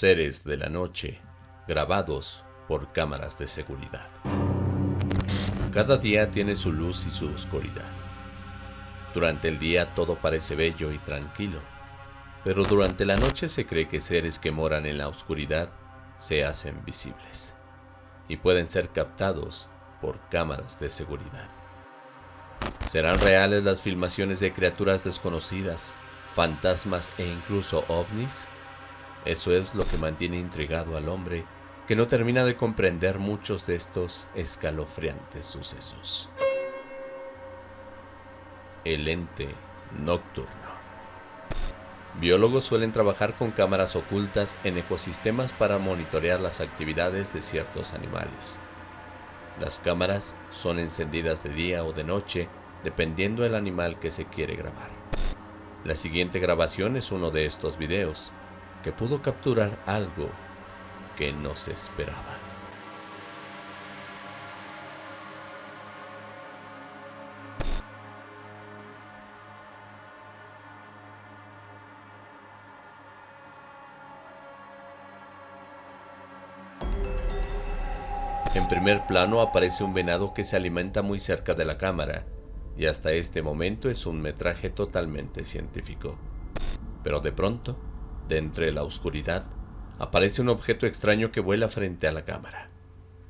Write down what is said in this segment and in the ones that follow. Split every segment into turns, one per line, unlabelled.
Seres de la noche, grabados por cámaras de seguridad. Cada día tiene su luz y su oscuridad. Durante el día todo parece bello y tranquilo, pero durante la noche se cree que seres que moran en la oscuridad se hacen visibles y pueden ser captados por cámaras de seguridad. ¿Serán reales las filmaciones de criaturas desconocidas, fantasmas e incluso ovnis? Eso es lo que mantiene intrigado al hombre que no termina de comprender muchos de estos escalofriantes sucesos. El ente nocturno. Biólogos suelen trabajar con cámaras ocultas en ecosistemas para monitorear las actividades de ciertos animales. Las cámaras son encendidas de día o de noche dependiendo del animal que se quiere grabar. La siguiente grabación es uno de estos videos, que pudo capturar algo que no se esperaba. En primer plano aparece un venado que se alimenta muy cerca de la cámara, y hasta este momento es un metraje totalmente científico. Pero de pronto, de entre la oscuridad, aparece un objeto extraño que vuela frente a la cámara,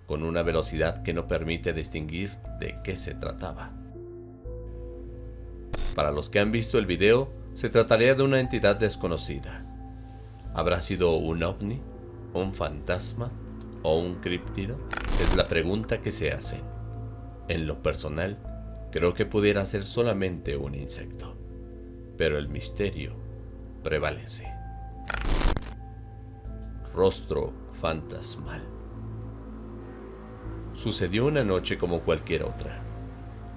con una velocidad que no permite distinguir de qué se trataba. Para los que han visto el video, se trataría de una entidad desconocida. ¿Habrá sido un ovni? ¿Un fantasma? ¿O un críptido? Es la pregunta que se hacen. En lo personal, creo que pudiera ser solamente un insecto. Pero el misterio prevalece rostro fantasmal. Sucedió una noche como cualquier otra.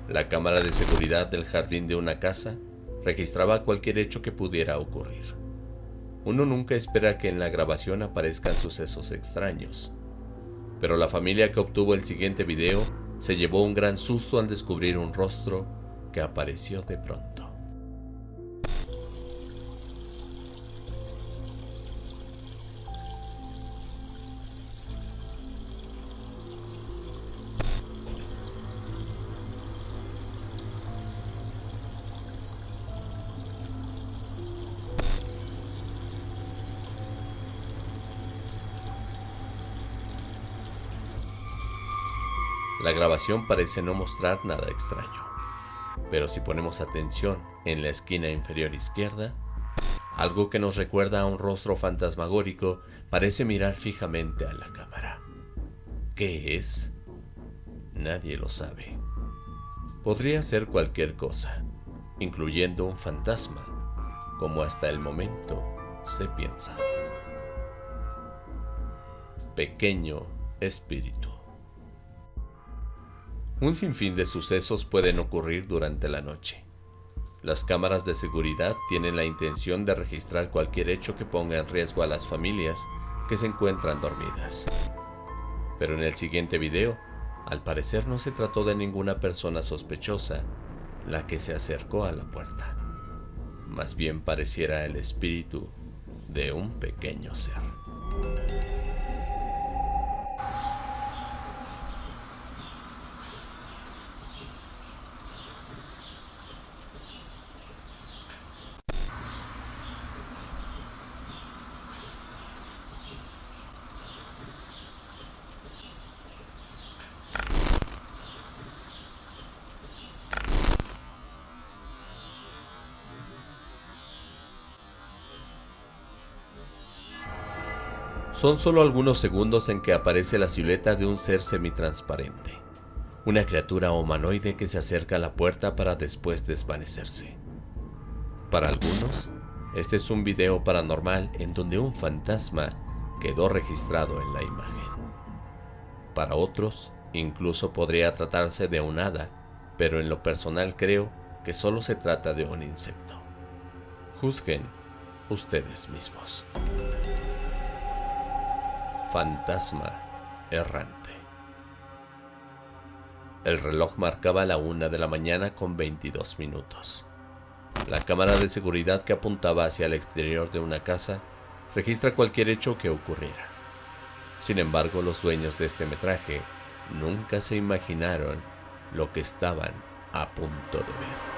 La cámara de seguridad del jardín de una casa registraba cualquier hecho que pudiera ocurrir. Uno nunca espera que en la grabación aparezcan sucesos extraños, pero la familia que obtuvo el siguiente video se llevó un gran susto al descubrir un rostro que apareció de pronto. La grabación parece no mostrar nada extraño, pero si ponemos atención en la esquina inferior izquierda, algo que nos recuerda a un rostro fantasmagórico parece mirar fijamente a la cámara. ¿Qué es? Nadie lo sabe. Podría ser cualquier cosa, incluyendo un fantasma, como hasta el momento se piensa. Pequeño espíritu. Un sinfín de sucesos pueden ocurrir durante la noche. Las cámaras de seguridad tienen la intención de registrar cualquier hecho que ponga en riesgo a las familias que se encuentran dormidas. Pero en el siguiente video, al parecer no se trató de ninguna persona sospechosa la que se acercó a la puerta. Más bien pareciera el espíritu de un pequeño ser. Son solo algunos segundos en que aparece la silueta de un ser semitransparente, una criatura humanoide que se acerca a la puerta para después desvanecerse. Para algunos, este es un video paranormal en donde un fantasma quedó registrado en la imagen. Para otros, incluso podría tratarse de un hada, pero en lo personal creo que solo se trata de un insecto. Juzguen ustedes mismos fantasma errante. El reloj marcaba la una de la mañana con 22 minutos. La cámara de seguridad que apuntaba hacia el exterior de una casa registra cualquier hecho que ocurriera. Sin embargo, los dueños de este metraje nunca se imaginaron lo que estaban a punto de ver.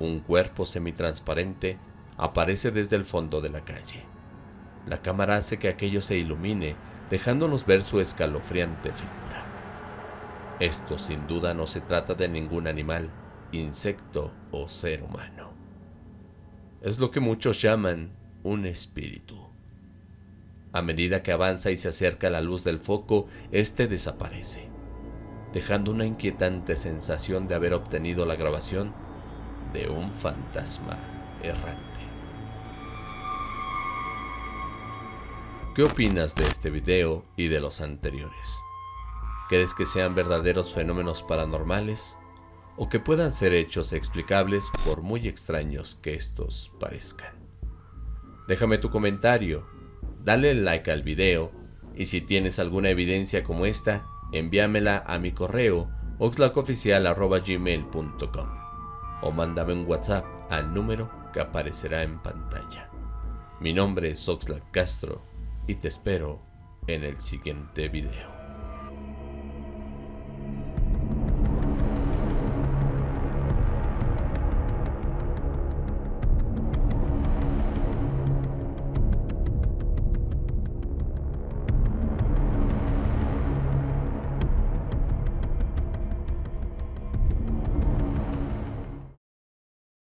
Un cuerpo semitransparente aparece desde el fondo de la calle. La cámara hace que aquello se ilumine, dejándonos ver su escalofriante figura. Esto sin duda no se trata de ningún animal, insecto o ser humano. Es lo que muchos llaman un espíritu. A medida que avanza y se acerca a la luz del foco, éste desaparece, dejando una inquietante sensación de haber obtenido la grabación de un fantasma errante. ¿Qué opinas de este video y de los anteriores? ¿Crees que sean verdaderos fenómenos paranormales? ¿O que puedan ser hechos explicables por muy extraños que estos parezcan? Déjame tu comentario, dale like al video y si tienes alguna evidencia como esta, envíamela a mi correo oxlacoficial.gmail.com o mándame un WhatsApp al número que aparecerá en pantalla. Mi nombre es Oxlack Castro y te espero en el siguiente video.